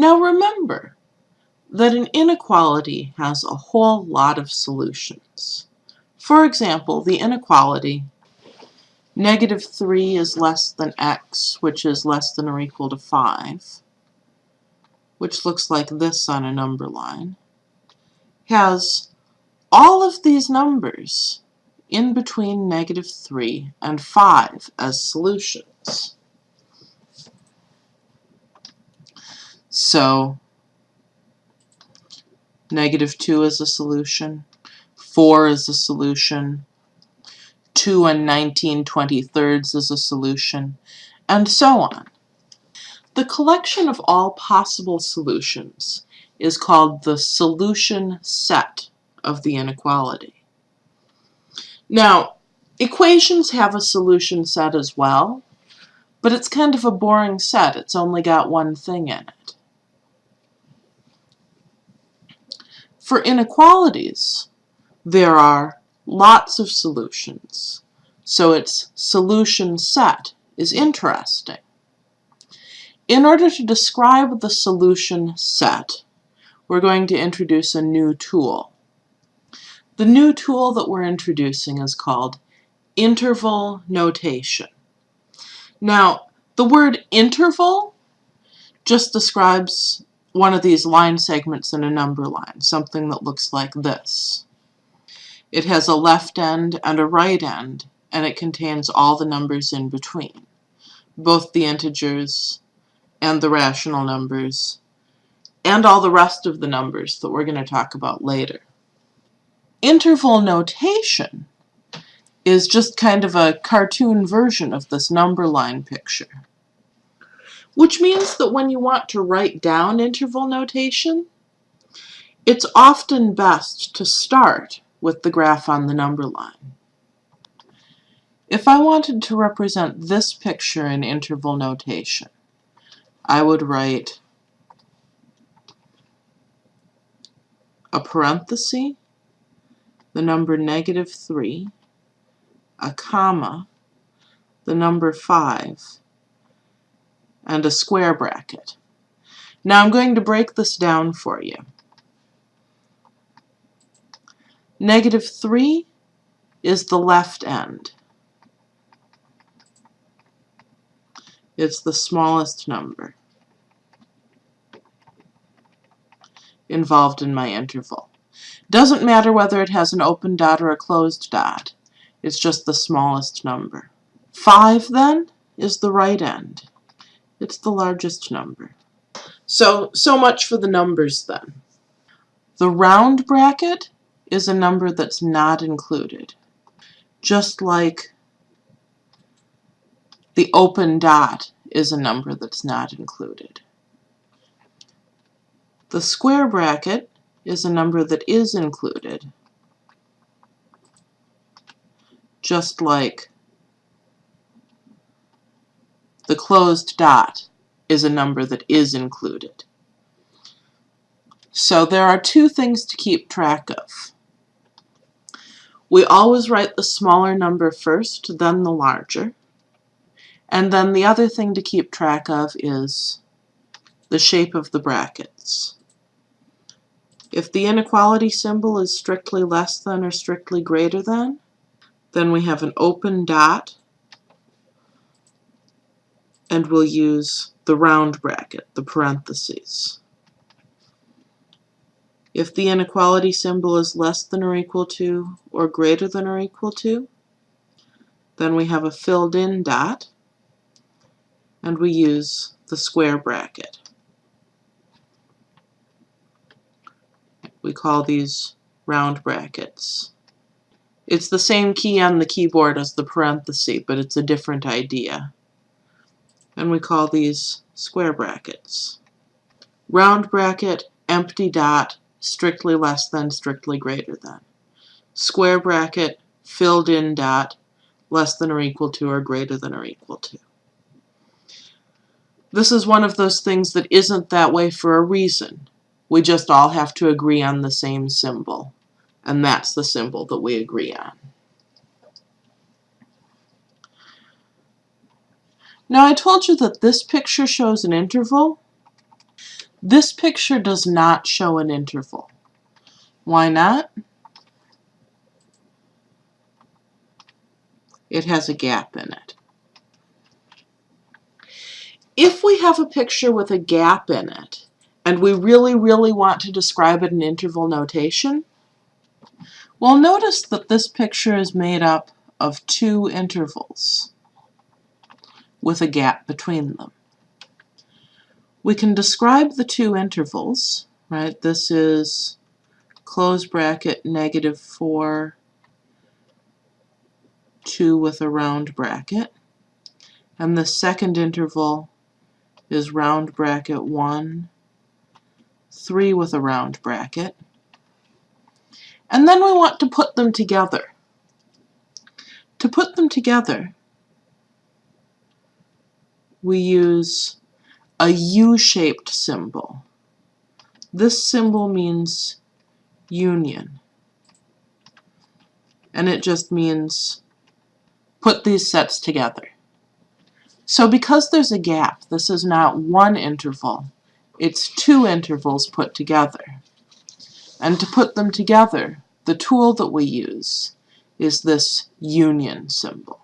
Now remember that an inequality has a whole lot of solutions. For example, the inequality negative 3 is less than x, which is less than or equal to 5, which looks like this on a number line, has all of these numbers in between negative 3 and 5 as solutions. So negative 2 is a solution, 4 is a solution, 2 and 19 23rds is a solution, and so on. The collection of all possible solutions is called the solution set of the inequality. Now, equations have a solution set as well, but it's kind of a boring set. It's only got one thing in it. For inequalities, there are lots of solutions, so its solution set is interesting. In order to describe the solution set, we're going to introduce a new tool. The new tool that we're introducing is called interval notation. Now, the word interval just describes one of these line segments in a number line, something that looks like this. It has a left end and a right end, and it contains all the numbers in between, both the integers and the rational numbers, and all the rest of the numbers that we're going to talk about later. Interval notation is just kind of a cartoon version of this number line picture, which means that when you want to write down interval notation, it's often best to start with the graph on the number line. If I wanted to represent this picture in interval notation, I would write a parenthesis, the number negative 3, a comma, the number 5, and a square bracket. Now I'm going to break this down for you. Negative 3 is the left end. It's the smallest number involved in my interval. Doesn't matter whether it has an open dot or a closed dot. It's just the smallest number. 5 then is the right end. It's the largest number. So, so much for the numbers then. The round bracket is a number that's not included. Just like the open dot is a number that's not included. The square bracket is a number that is included, just like the closed dot is a number that is included. So there are two things to keep track of. We always write the smaller number first, then the larger. And then the other thing to keep track of is the shape of the brackets. If the inequality symbol is strictly less than or strictly greater than, then we have an open dot, and we'll use the round bracket, the parentheses. If the inequality symbol is less than or equal to or greater than or equal to, then we have a filled in dot, and we use the square bracket. We call these round brackets. It's the same key on the keyboard as the parenthesis, but it's a different idea. And we call these square brackets. Round bracket, empty dot, strictly less than, strictly greater than. Square bracket, filled in dot, less than or equal to or greater than or equal to. This is one of those things that isn't that way for a reason. We just all have to agree on the same symbol. And that's the symbol that we agree on. Now I told you that this picture shows an interval. This picture does not show an interval. Why not? It has a gap in it. If we have a picture with a gap in it, and we really, really want to describe it in interval notation, well, notice that this picture is made up of two intervals with a gap between them. We can describe the two intervals, right? This is close bracket negative 4, 2 with a round bracket. And the second interval is round bracket 1, 3 with a round bracket. And then we want to put them together. To put them together, we use a U-shaped symbol. This symbol means union. And it just means put these sets together. So because there's a gap, this is not one interval, it's two intervals put together. And to put them together, the tool that we use is this union symbol.